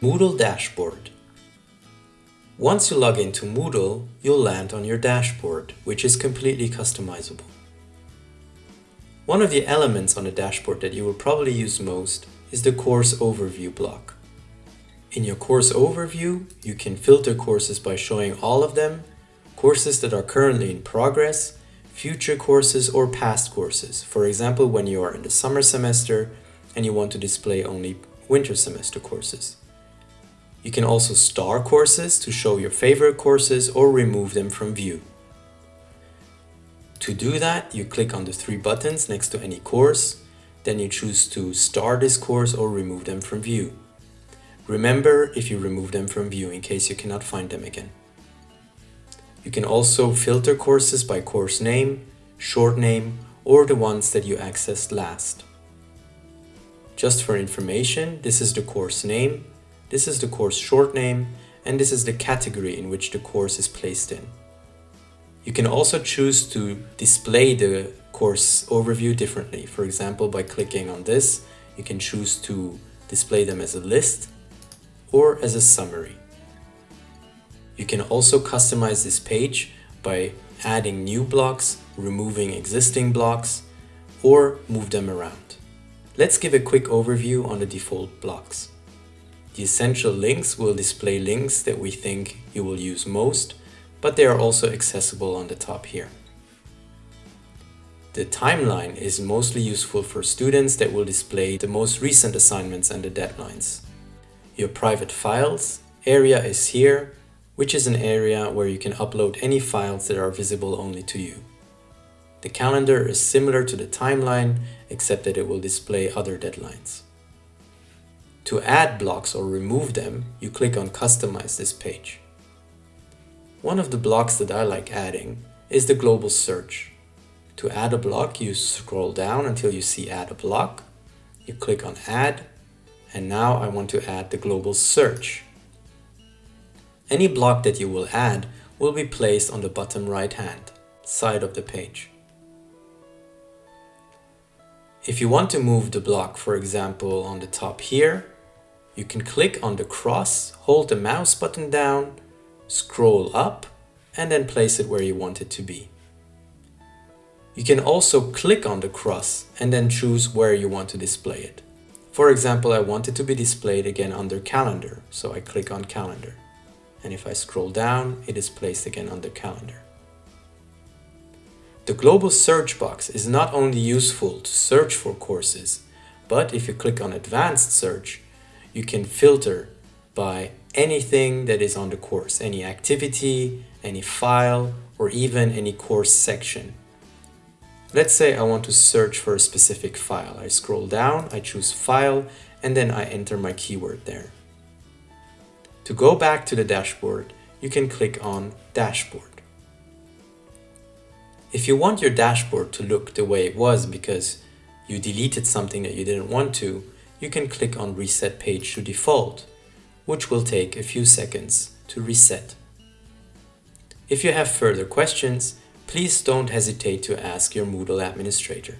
Moodle Dashboard Once you log into Moodle, you'll land on your dashboard, which is completely customizable. One of the elements on the dashboard that you will probably use most is the course overview block. In your course overview, you can filter courses by showing all of them, courses that are currently in progress, future courses or past courses. For example, when you are in the summer semester and you want to display only winter semester courses. You can also star courses to show your favorite courses or remove them from view. To do that, you click on the three buttons next to any course, then you choose to star this course or remove them from view. Remember if you remove them from view in case you cannot find them again. You can also filter courses by course name, short name, or the ones that you accessed last. Just for information, this is the course name, this is the course short name, and this is the category in which the course is placed in. You can also choose to display the course overview differently. For example, by clicking on this, you can choose to display them as a list or as a summary. You can also customize this page by adding new blocks, removing existing blocks, or move them around. Let's give a quick overview on the default blocks. The essential links will display links that we think you will use most, but they are also accessible on the top here. The timeline is mostly useful for students that will display the most recent assignments and the deadlines. Your private files area is here, which is an area where you can upload any files that are visible only to you. The calendar is similar to the timeline, except that it will display other deadlines. To add blocks or remove them, you click on Customize this page. One of the blocks that I like adding is the global search. To add a block, you scroll down until you see Add a block. You click on Add, and now I want to add the global search. Any block that you will add will be placed on the bottom right hand side of the page. If you want to move the block, for example, on the top here, you can click on the cross, hold the mouse button down, scroll up, and then place it where you want it to be. You can also click on the cross and then choose where you want to display it. For example, I want it to be displayed again under calendar, so I click on calendar. And if I scroll down, it is placed again under calendar. The global search box is not only useful to search for courses, but if you click on advanced search, you can filter by anything that is on the course, any activity, any file, or even any course section. Let's say I want to search for a specific file. I scroll down, I choose file, and then I enter my keyword there. To go back to the dashboard, you can click on Dashboard. If you want your dashboard to look the way it was because you deleted something that you didn't want to, you can click on Reset Page to Default, which will take a few seconds to reset. If you have further questions, please don't hesitate to ask your Moodle administrator.